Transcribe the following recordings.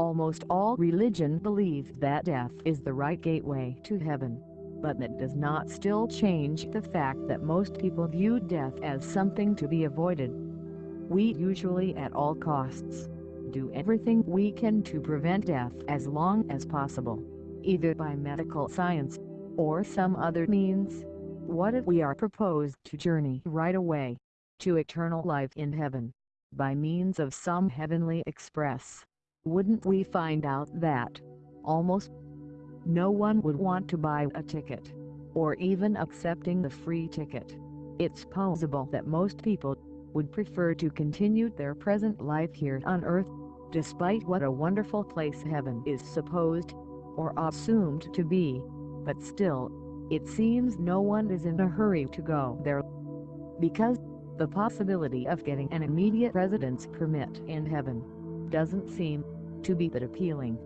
Almost all religion believes that death is the right gateway to heaven, but that does not still change the fact that most people view death as something to be avoided. We usually at all costs do everything we can to prevent death as long as possible, either by medical science or some other means. What if we are proposed to journey right away to eternal life in heaven by means of some heavenly express? Wouldn't we find out that almost no one would want to buy a ticket or even accepting the free ticket? It's possible that most people would prefer to continue their present life here on earth, despite what a wonderful place heaven is supposed or assumed to be, but still, it seems no one is in a hurry to go there. Because the possibility of getting an immediate residence permit in heaven doesn't seem to be that appealing.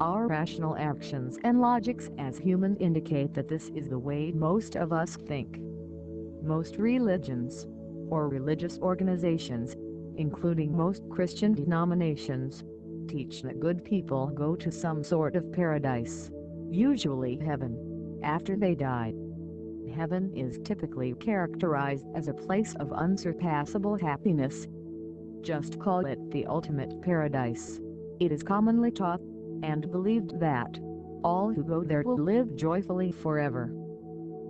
Our rational actions and logics as humans indicate that this is the way most of us think. Most religions, or religious organizations, including most Christian denominations, teach that good people go to some sort of paradise, usually heaven, after they die. Heaven is typically characterized as a place of unsurpassable happiness. Just call it the ultimate paradise. It is commonly taught, and believed that, all who go there will live joyfully forever.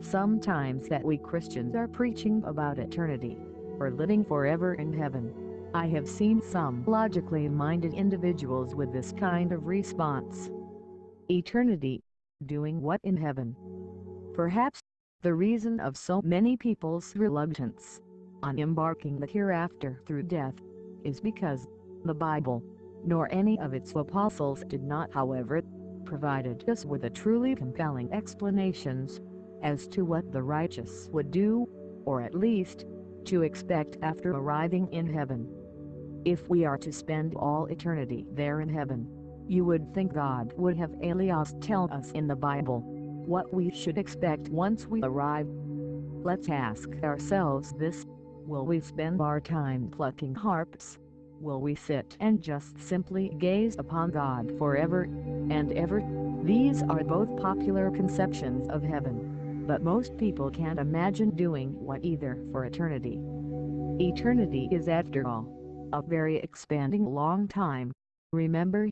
Sometimes that we Christians are preaching about eternity, or living forever in heaven. I have seen some logically minded individuals with this kind of response. Eternity, doing what in heaven? Perhaps, the reason of so many people's reluctance on embarking the hereafter through death, is because the Bible nor any of its apostles did not however, provided us with a truly compelling explanations as to what the righteous would do, or at least, to expect after arriving in heaven. If we are to spend all eternity there in heaven, you would think God would have alias tell us in the Bible what we should expect once we arrive. Let's ask ourselves this, will we spend our time plucking harps, will we sit and just simply gaze upon God forever and ever? These are both popular conceptions of heaven, but most people can't imagine doing what either for eternity. Eternity is after all, a very expanding long time, remember?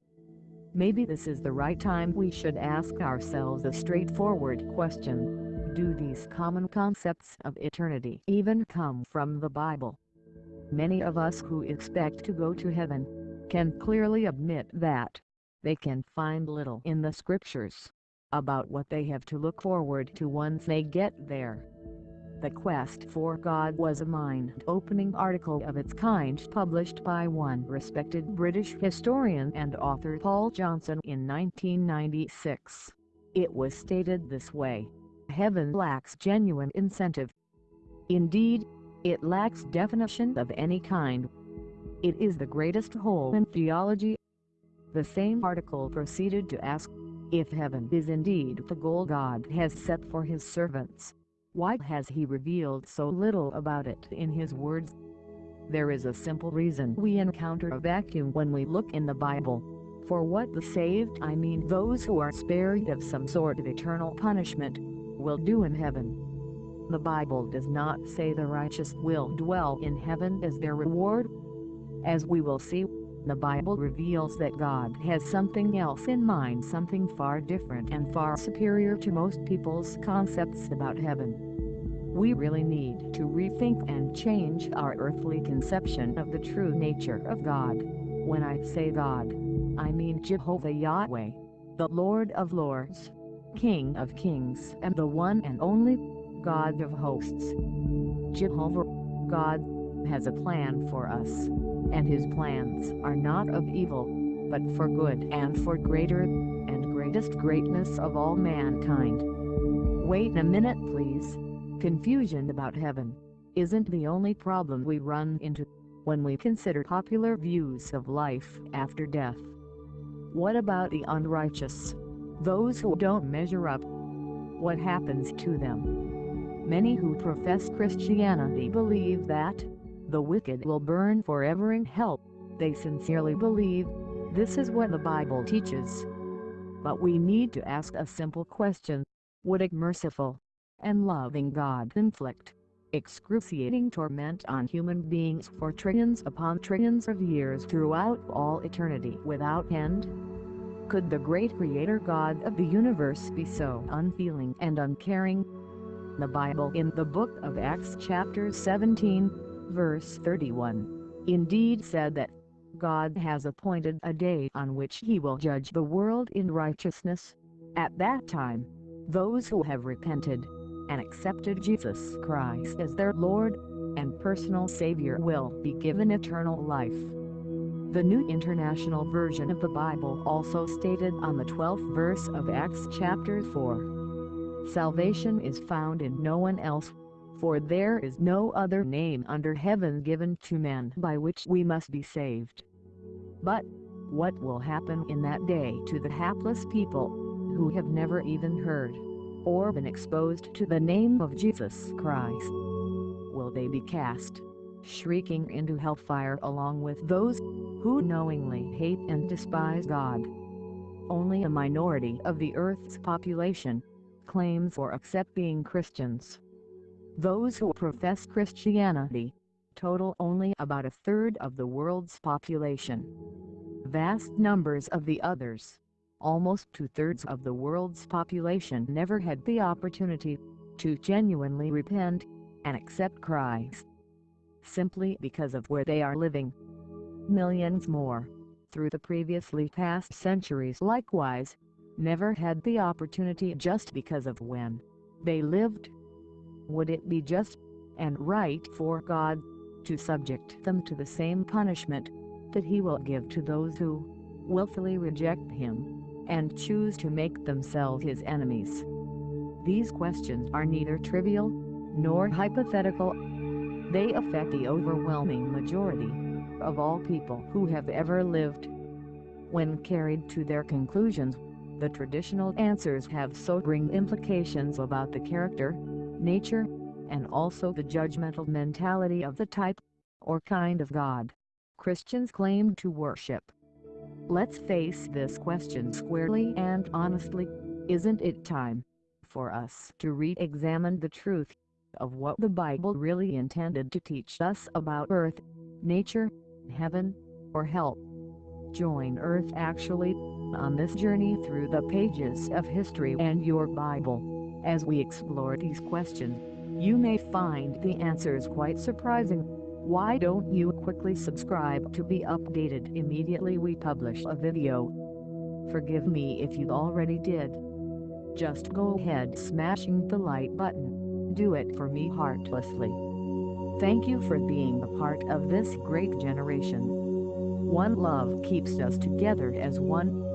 Maybe this is the right time we should ask ourselves a straightforward question. Do these common concepts of eternity even come from the Bible? Many of us who expect to go to heaven, can clearly admit that they can find little in the scriptures about what they have to look forward to once they get there. The Quest for God was a mind-opening article of its kind published by one respected British historian and author Paul Johnson in 1996. It was stated this way, Heaven lacks genuine incentive. Indeed, it lacks definition of any kind. It is the greatest hole in theology. The same article proceeded to ask, if heaven is indeed the goal God has set for his servants, why has he revealed so little about it in his words? There is a simple reason we encounter a vacuum when we look in the Bible. For what the saved I mean those who are spared of some sort of eternal punishment, will do in heaven. The Bible does not say the righteous will dwell in heaven as their reward. As we will see, the Bible reveals that God has something else in mind something far different and far superior to most people's concepts about heaven. We really need to rethink and change our earthly conception of the true nature of God. When I say God, I mean Jehovah Yahweh, the Lord of Lords, King of Kings and the one and only God of hosts. Jehovah, God, has a plan for us, and his plans are not of evil, but for good and for greater and greatest greatness of all mankind. Wait a minute please. Confusion about heaven isn't the only problem we run into when we consider popular views of life after death. What about the unrighteous? Those who don't measure up? What happens to them? Many who profess Christianity believe that the wicked will burn forever in hell. They sincerely believe This is what the Bible teaches. But we need to ask a simple question. Would a merciful and loving God inflict excruciating torment on human beings for trillions upon trillions of years throughout all eternity without end? Could the great creator God of the universe be so unfeeling and uncaring? The Bible in the book of Acts chapter 17, verse 31, indeed said that God has appointed a day on which he will judge the world in righteousness. At that time, those who have repented and accepted Jesus Christ as their Lord and personal Savior will be given eternal life. The New International Version of the Bible also stated on the 12th verse of Acts chapter 4. Salvation is found in no one else, for there is no other name under heaven given to men by which we must be saved. But, what will happen in that day to the hapless people, who have never even heard, or been exposed to the name of Jesus Christ? Will they be cast, shrieking into hellfire along with those, who knowingly hate and despise God? Only a minority of the earth's population, claims or accept being Christians. Those who profess Christianity, total only about a third of the world's population. Vast numbers of the others, almost two-thirds of the world's population never had the opportunity to genuinely repent and accept Christ. Simply because of where they are living. Millions more, through the previously past centuries likewise, never had the opportunity just because of when they lived. Would it be just and right for God to subject them to the same punishment that he will give to those who willfully reject him and choose to make themselves his enemies. These questions are neither trivial nor hypothetical. They affect the overwhelming majority of all people who have ever lived. When carried to their conclusions, the traditional answers have sobering implications about the character, nature, and also the judgmental mentality of the type, or kind of God, Christians claim to worship. Let's face this question squarely and honestly, isn't it time for us to re-examine the truth of what the Bible really intended to teach us about earth, nature, heaven, or hell? Join Earth Actually on this journey through the pages of history and your Bible. As we explore these questions, you may find the answers quite surprising. Why don't you quickly subscribe to be updated immediately we publish a video? Forgive me if you already did. Just go ahead smashing the like button. Do it for me heartlessly. Thank you for being a part of this great generation. One love keeps us together as one.